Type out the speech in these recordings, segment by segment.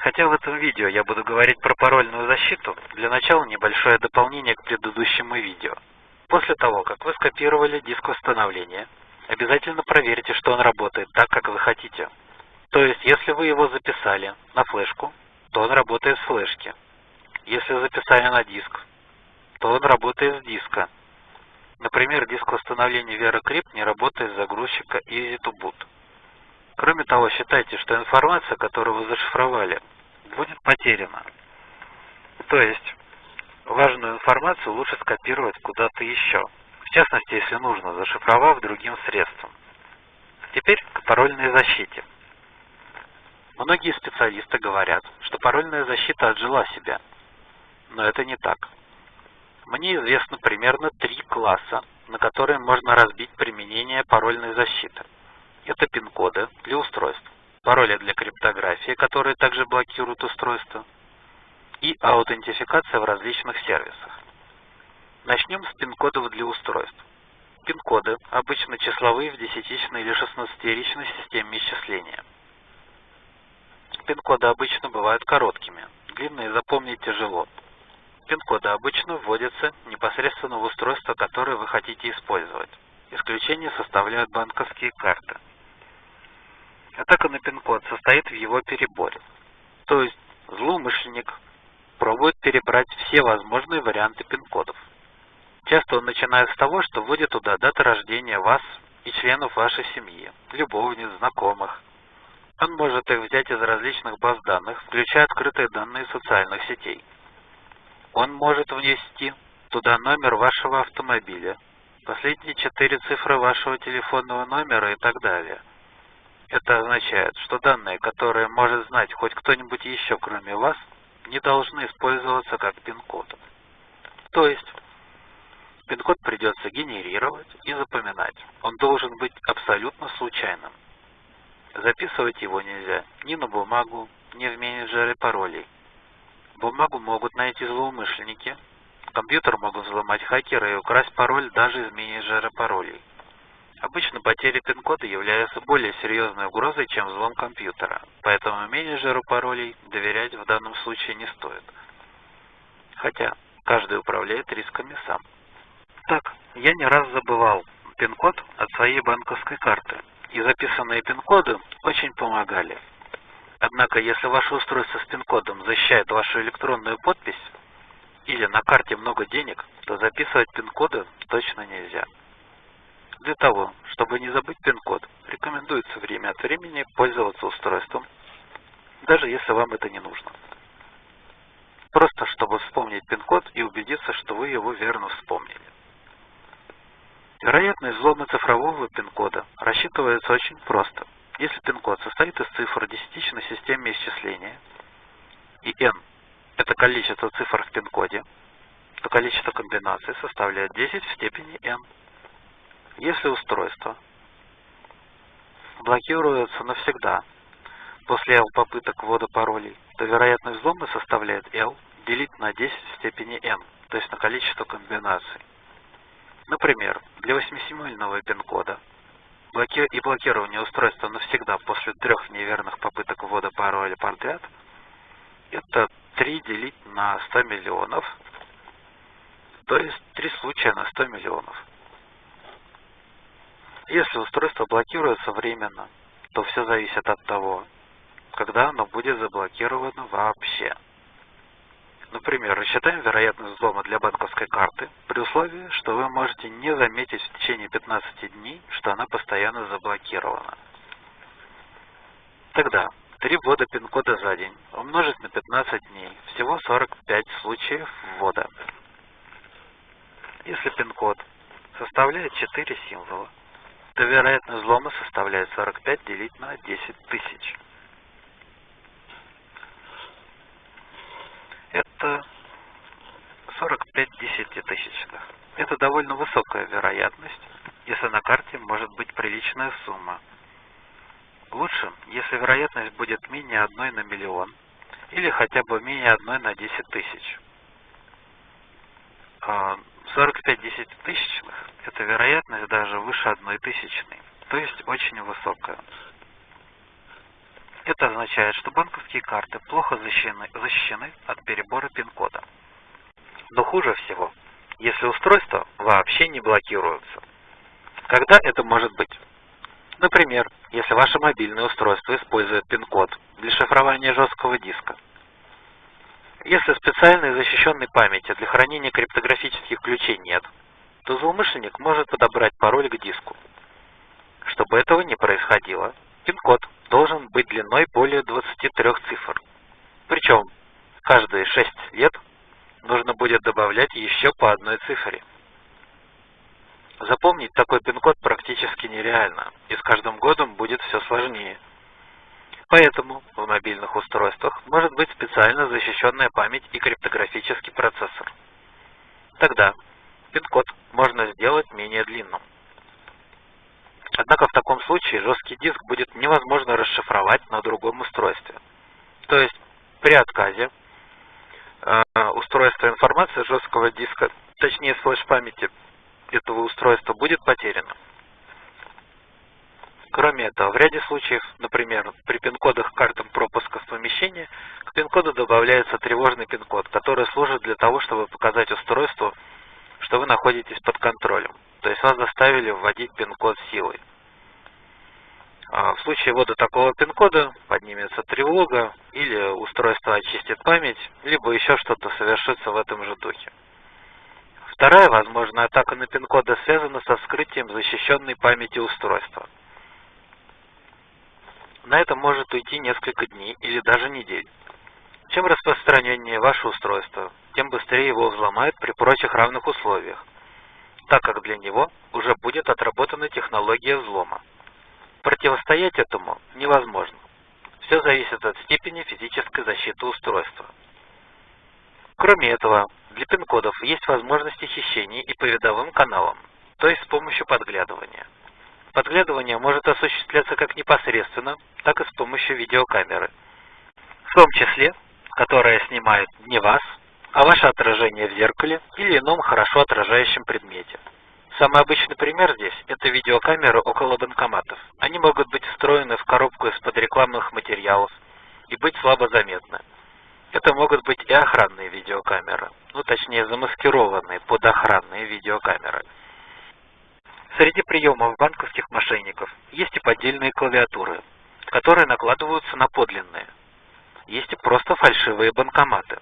Хотя в этом видео я буду говорить про парольную защиту, для начала небольшое дополнение к предыдущему видео. После того, как вы скопировали диск восстановления, обязательно проверьте, что он работает так, как вы хотите. То есть, если вы его записали на флешку, то он работает с флешки. Если записали на диск, то он работает с диска. Например, диск восстановления VeraCrypt не работает с загрузчика EasyToBoot. Кроме того, считайте, что информация, которую вы зашифровали, будет потеряна. То есть, важную информацию лучше скопировать куда-то еще. В частности, если нужно, зашифровав другим средством. Теперь к парольной защите. Многие специалисты говорят, что парольная защита отжила себя. Но это не так. Мне известно примерно три класса, на которые можно разбить применение парольной защиты. Это пин-коды для устройств, пароли для криптографии, которые также блокируют устройство, и аутентификация в различных сервисах. Начнем с пин-кодов для устройств. Пин-коды обычно числовые в десятичной или шестнадцатеричной системе исчисления. Пин-коды обычно бывают короткими, длинные запомнить тяжело. Пин-коды обычно вводятся непосредственно в устройство, которое вы хотите использовать. Исключение составляют банковские карты. Атака на пин-код состоит в его переборе. То есть злоумышленник пробует перебрать все возможные варианты пин-кодов. Часто он начинает с того, что вводит туда даты рождения вас и членов вашей семьи, любовниц, знакомых. Он может их взять из различных баз данных, включая открытые данные социальных сетей. Он может внести туда номер вашего автомобиля, последние четыре цифры вашего телефонного номера и так далее. Это означает, что данные, которые может знать хоть кто-нибудь еще, кроме вас, не должны использоваться как пин-код. То есть, пин-код придется генерировать и запоминать. Он должен быть абсолютно случайным. Записывать его нельзя ни на бумагу, ни в менеджере паролей. Бумагу могут найти злоумышленники. Компьютер могут взломать хакеры и украсть пароль даже из менеджера паролей. Обычно потери пин-кода являются более серьезной угрозой, чем взлом компьютера, поэтому менеджеру паролей доверять в данном случае не стоит. Хотя каждый управляет рисками сам. Так, я не раз забывал пин-код от своей банковской карты, и записанные пин-коды очень помогали. Однако, если ваше устройство с пин-кодом защищает вашу электронную подпись, или на карте много денег, то записывать пин-коды точно нельзя. Для того, чтобы не забыть пин-код, рекомендуется время от времени пользоваться устройством, даже если вам это не нужно. Просто чтобы вспомнить пин-код и убедиться, что вы его верно вспомнили. Вероятность взлома цифрового пин-кода рассчитывается очень просто. Если пин-код состоит из цифр десятичной системы исчисления, и n – это количество цифр в пин-коде, то количество комбинаций составляет 10 в степени n. Если устройство блокируется навсегда после L попыток ввода паролей, то вероятность взлома составляет L делить на 10 в степени n, то есть на количество комбинаций. Например, для 8-семейного пин-кода и блокирование устройства навсегда после трех неверных попыток ввода пароля подряд это 3 делить на 100 миллионов, то есть 3 случая на 100 миллионов. Если устройство блокируется временно, то все зависит от того, когда оно будет заблокировано вообще. Например, рассчитаем вероятность взлома для банковской карты при условии, что вы можете не заметить в течение 15 дней, что она постоянно заблокирована. Тогда 3 ввода пин-кода за день умножить на 15 дней, всего 45 случаев ввода. Если пин-код составляет 4 символа, то вероятность взлома составляет 45 делить на 10 тысяч. Это 45 десятитысячных. Это довольно высокая вероятность, если на карте может быть приличная сумма. Лучше, если вероятность будет менее 1 на миллион, или хотя бы менее 1 на 10 тысяч. 45 десятитысячных – это вероятность даже выше одной тысячной, то есть очень высокая. Это означает, что банковские карты плохо защищены, защищены от перебора пин-кода. Но хуже всего, если устройства вообще не блокируются. Когда это может быть? Например, если ваше мобильное устройство использует пин-код для шифрования жесткого диска. Если специальной защищенной памяти для хранения криптографических ключей нет, то злоумышленник может подобрать пароль к диску. Чтобы этого не происходило, пин-код должен быть длиной более 23 цифр. Причем каждые 6 лет нужно будет добавлять еще по одной цифре. Запомнить такой пин-код практически нереально, и с каждым годом будет все сложнее. Поэтому в мобильных устройствах может быть специально защищенная память и криптографический процессор. Тогда пин-код можно сделать менее длинным. Однако в таком случае жесткий диск будет невозможно расшифровать на другом устройстве. То есть при отказе э, устройства информации жесткого диска, точнее флеш-памяти этого устройства будет потеряно. Кроме этого, в ряде случаев, например, при пин-кодах картам пропуска в помещении, к пин-коду добавляется тревожный пин-код, который служит для того, чтобы показать устройству, что вы находитесь под контролем. То есть вас заставили вводить пин-код силой. А в случае ввода такого пин-кода поднимется тревога, или устройство очистит память, либо еще что-то совершится в этом же духе. Вторая возможная атака на пин-коды связана со вскрытием защищенной памяти устройства. На это может уйти несколько дней или даже недель. Чем распространеннее ваше устройство, тем быстрее его взломают при прочих равных условиях, так как для него уже будет отработана технология взлома. Противостоять этому невозможно. Все зависит от степени физической защиты устройства. Кроме этого, для пин-кодов есть возможности хищения и по видовым каналам, то есть с помощью подглядывания. Подглядывание может осуществляться как непосредственно, так и с помощью видеокамеры. В том числе, которая снимает не вас, а ваше отражение в зеркале или ином хорошо отражающем предмете. Самый обычный пример здесь – это видеокамеры около банкоматов. Они могут быть встроены в коробку из-под рекламных материалов и быть слабо заметны. Это могут быть и охранные видеокамеры, ну точнее замаскированные под охранные видеокамеры. Среди приемов банковских мошенников есть и поддельные клавиатуры, которые накладываются на подлинные. Есть и просто фальшивые банкоматы.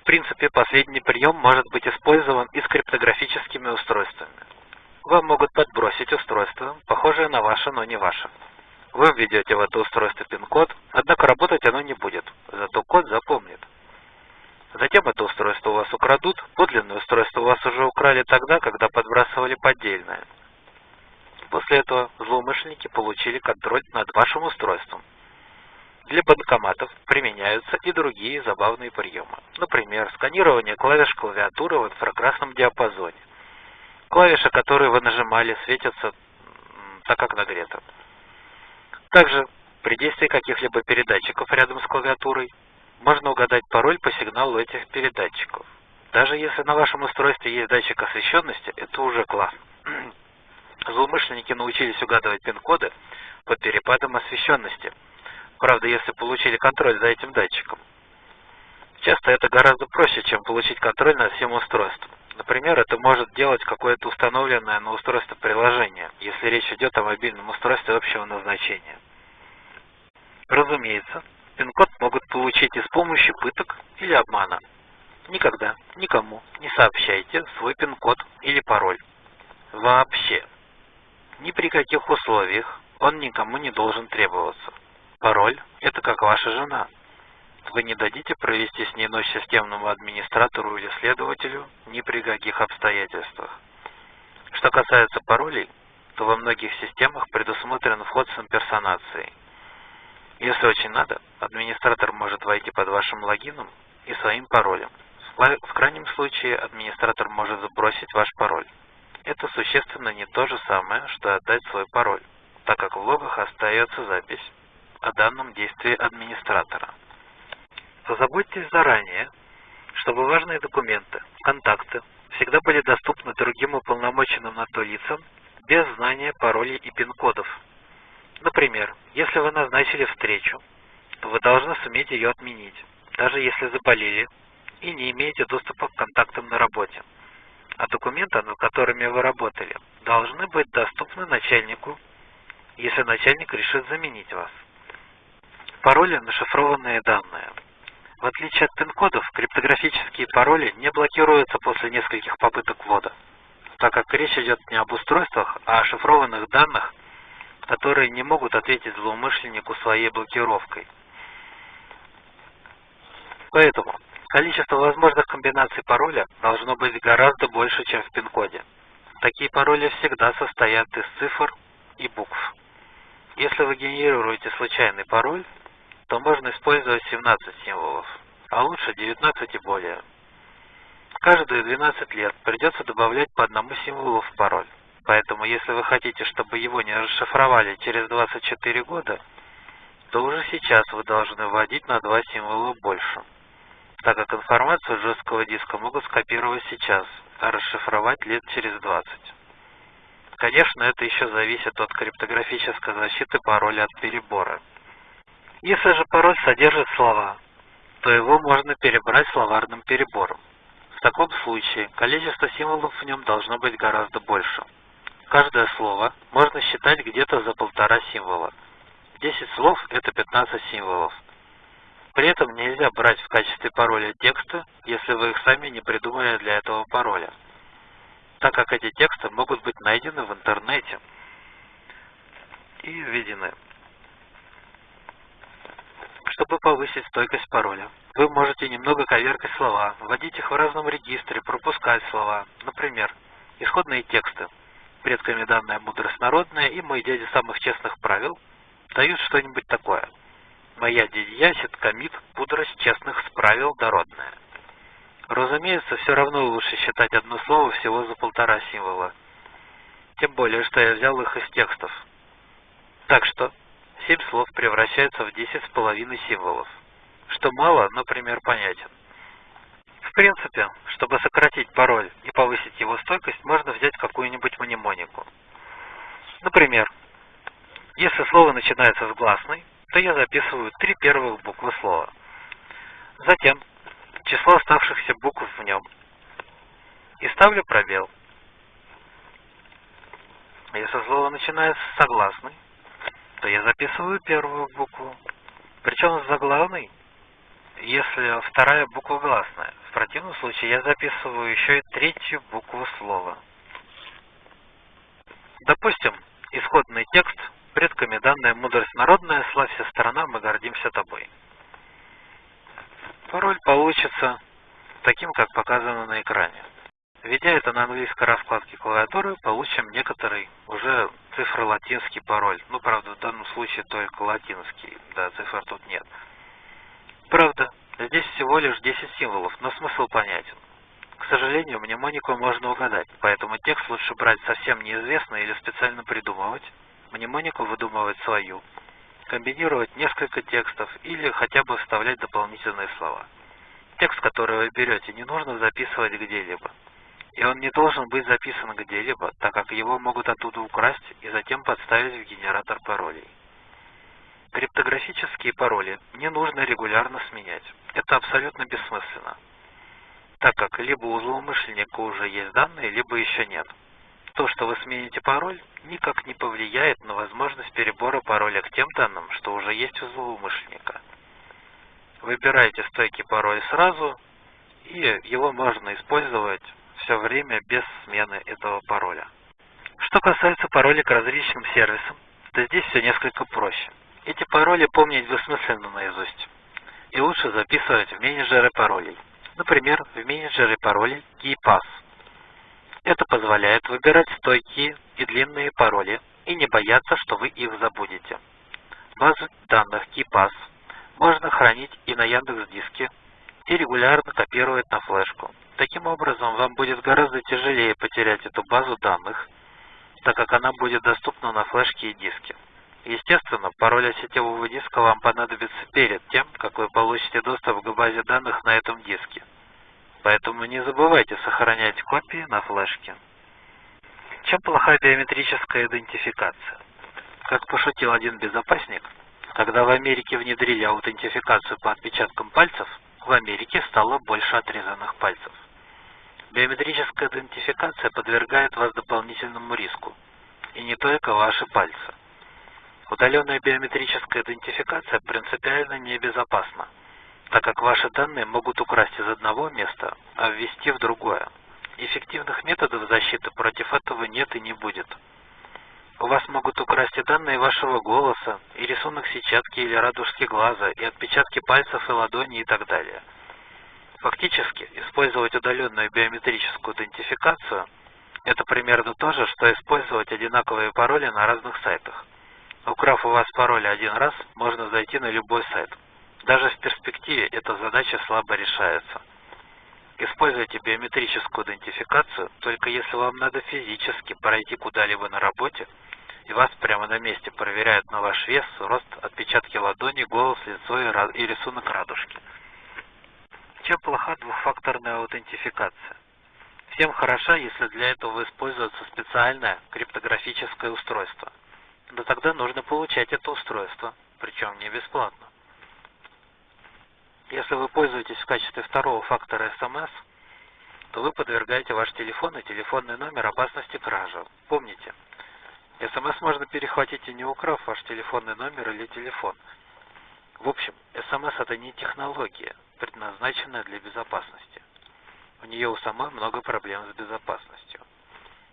В принципе, последний прием может быть использован и с криптографическими устройствами. Вам могут подбросить устройство, похожее на ваше, но не ваше. Вы введете в это устройство пин-код, однако работать оно не будет, зато код запомнит. Затем это устройство у вас украдут, подлинное устройство у вас уже украли тогда, когда подбрасывали поддельное. После этого злоумышленники получили контроль над вашим устройством. Для банкоматов применяются и другие забавные приемы. Например, сканирование клавиш клавиатуры в инфракрасном диапазоне. Клавиши, которые вы нажимали, светятся так, как нагрето. Также при действии каких-либо передатчиков рядом с клавиатурой можно угадать пароль по сигналу этих передатчиков. Даже если на вашем устройстве есть датчик освещенности, это уже класс. Злоумышленники научились угадывать пин-коды по перепадам освещенности. Правда, если получили контроль за этим датчиком. Часто это гораздо проще, чем получить контроль над всем устройством. Например, это может делать какое-то установленное на устройство приложение, если речь идет о мобильном устройстве общего назначения. Разумеется, пин-код могут получить и с помощью пыток или обмана. Никогда никому не сообщайте свой пин-код или пароль. Вообще. Ни при каких условиях он никому не должен требоваться. Пароль – это как ваша жена. Вы не дадите провести с ней ночь системному администратору или следователю ни при каких обстоятельствах. Что касается паролей, то во многих системах предусмотрен вход с имперсонацией – если очень надо, администратор может войти под вашим логином и своим паролем. В крайнем случае, администратор может запросить ваш пароль. Это существенно не то же самое, что отдать свой пароль, так как в логах остается запись о данном действии администратора. Позаботьтесь заранее, чтобы важные документы, контакты всегда были доступны другим уполномоченным на то лицам без знания паролей и пин-кодов Например, если вы назначили встречу то вы должны суметь ее отменить, даже если заболели и не имеете доступа к контактам на работе. А документы, над которыми вы работали, должны быть доступны начальнику, если начальник решит заменить вас. Пароли – на шифрованные данные. В отличие от пин-кодов, криптографические пароли не блокируются после нескольких попыток ввода, так как речь идет не об устройствах, а о шифрованных данных, которые не могут ответить злоумышленнику своей блокировкой. Поэтому количество возможных комбинаций пароля должно быть гораздо больше, чем в пин-коде. Такие пароли всегда состоят из цифр и букв. Если вы генерируете случайный пароль, то можно использовать 17 символов, а лучше 19 и более. Каждые 12 лет придется добавлять по одному символу в пароль. Поэтому, если вы хотите, чтобы его не расшифровали через 24 года, то уже сейчас вы должны вводить на два символа больше, так как информацию жесткого диска могут скопировать сейчас, а расшифровать лет через 20. Конечно, это еще зависит от криптографической защиты пароля от перебора. Если же пароль содержит слова, то его можно перебрать словарным перебором. В таком случае количество символов в нем должно быть гораздо больше. Каждое слово можно считать где-то за полтора символа. 10 слов – это 15 символов. При этом нельзя брать в качестве пароля тексты, если вы их сами не придумали для этого пароля, так как эти тексты могут быть найдены в интернете и введены. Чтобы повысить стойкость пароля, вы можете немного коверкать слова, вводить их в разном регистре, пропускать слова. Например, исходные тексты – предками данная мудрость народная и мой дядя самых честных правил дают что-нибудь такое. Моя дядя ясит комит мудрость честных справил дородная. Разумеется, все равно лучше считать одно слово всего за полтора символа. Тем более, что я взял их из текстов. Так что, семь слов превращаются в десять с половиной символов. Что мало, но пример понятен. В принципе, чтобы сократить пароль и повысить его стойкость, можно взять какую-нибудь мнемонику. Например, если слово начинается с гласной, то я записываю три первых буквы слова. Затем число оставшихся букв в нем. И ставлю пробел. Если слово начинается с согласной, то я записываю первую букву. Причем с заглавной если вторая буква гласная. В противном случае я записываю еще и третью букву слова. Допустим, исходный текст предками данная мудрость народная, славься страна, мы гордимся тобой. Пароль получится таким, как показано на экране. Введя это на английской раскладке клавиатуры, получим некоторый уже цифро-латинский пароль. Ну, правда, в данном случае только латинский, да, цифр тут нет. Правда, здесь всего лишь 10 символов, но смысл понятен. К сожалению, мнемонику можно угадать, поэтому текст лучше брать совсем неизвестный или специально придумывать, мнемонику выдумывать свою, комбинировать несколько текстов или хотя бы вставлять дополнительные слова. Текст, который вы берете, не нужно записывать где-либо. И он не должен быть записан где-либо, так как его могут оттуда украсть и затем подставить в генератор паролей. Криптографические пароли не нужно регулярно сменять. Это абсолютно бессмысленно, так как либо у злоумышленника уже есть данные, либо еще нет. То, что вы смените пароль, никак не повлияет на возможность перебора пароля к тем данным, что уже есть у злоумышленника. Выбирайте стойкий пароль сразу, и его можно использовать все время без смены этого пароля. Что касается паролей к различным сервисам, то здесь все несколько проще. Эти пароли помнить бессмысленно наизусть. И лучше записывать в менеджеры паролей. Например, в менеджере паролей KeyPass. Это позволяет выбирать стойкие и длинные пароли и не бояться, что вы их забудете. Базу данных KeyPass можно хранить и на Яндекс.Диске, и регулярно копировать на флешку. Таким образом, вам будет гораздо тяжелее потерять эту базу данных, так как она будет доступна на флешке и диске. Естественно, пароль от сетевого диска вам понадобится перед тем, как вы получите доступ к базе данных на этом диске. Поэтому не забывайте сохранять копии на флешке. Чем плоха биометрическая идентификация? Как пошутил один безопасник, Когда в Америке внедрили аутентификацию по отпечаткам пальцев, в Америке стало больше отрезанных пальцев. Биометрическая идентификация подвергает вас дополнительному риску, и не только ваши пальцы. Удаленная биометрическая идентификация принципиально небезопасна, так как ваши данные могут украсть из одного места, а ввести в другое. Эффективных методов защиты против этого нет и не будет. У вас могут украсть и данные вашего голоса, и рисунок сетчатки или радужки глаза, и отпечатки пальцев и ладони и так далее. Фактически, использовать удаленную биометрическую идентификацию – это примерно то же, что использовать одинаковые пароли на разных сайтах. Украв у вас пароль один раз, можно зайти на любой сайт. Даже в перспективе эта задача слабо решается. Используйте биометрическую идентификацию только если вам надо физически пройти куда-либо на работе – и вас прямо на месте проверяют на ваш вес, рост, отпечатки ладони, голос, лицо и, рисунок радужки. Чем плоха двухфакторная аутентификация? Всем хороша, если для этого используется специальное криптографическое устройство. Но тогда нужно получать это устройство, причем не бесплатно. Если вы пользуетесь в качестве второго фактора SMS, то вы подвергаете ваш телефон и телефонный номер опасности кражи. Помните, СМС можно перехватить и не украв ваш телефонный номер или телефон. В общем, СМС это не технология, предназначенная для безопасности. У нее у самой много проблем с безопасностью.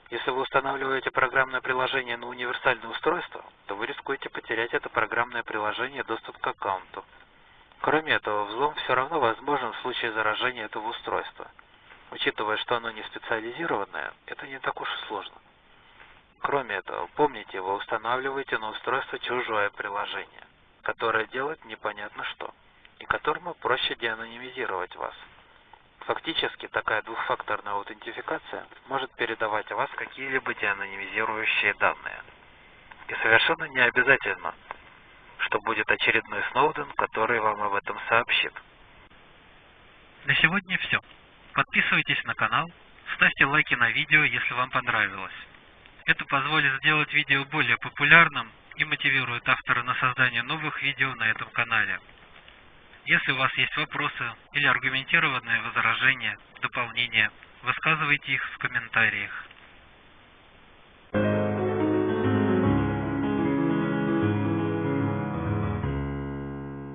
Если вы устанавливаете программное приложение на универсальное устройство, то вы рискуете потерять это программное приложение доступ к аккаунту. Кроме этого, взлом все равно возможен в случае заражения этого устройства. Учитывая, что оно не специализированное, это не так уж и сложно. Кроме этого, помните, вы устанавливаете на устройство чужое приложение, которое делает непонятно что, и которому проще деанонимизировать вас. Фактически, такая двухфакторная аутентификация может передавать вас какие-либо деанонимизирующие данные. И совершенно не обязательно, что будет очередной Сноуден, который вам об этом сообщит. На сегодня все. Подписывайтесь на канал, ставьте лайки на видео, если вам понравилось. Это позволит сделать видео более популярным и мотивирует автора на создание новых видео на этом канале. Если у вас есть вопросы или аргументированные возражения, дополнения, высказывайте их в комментариях.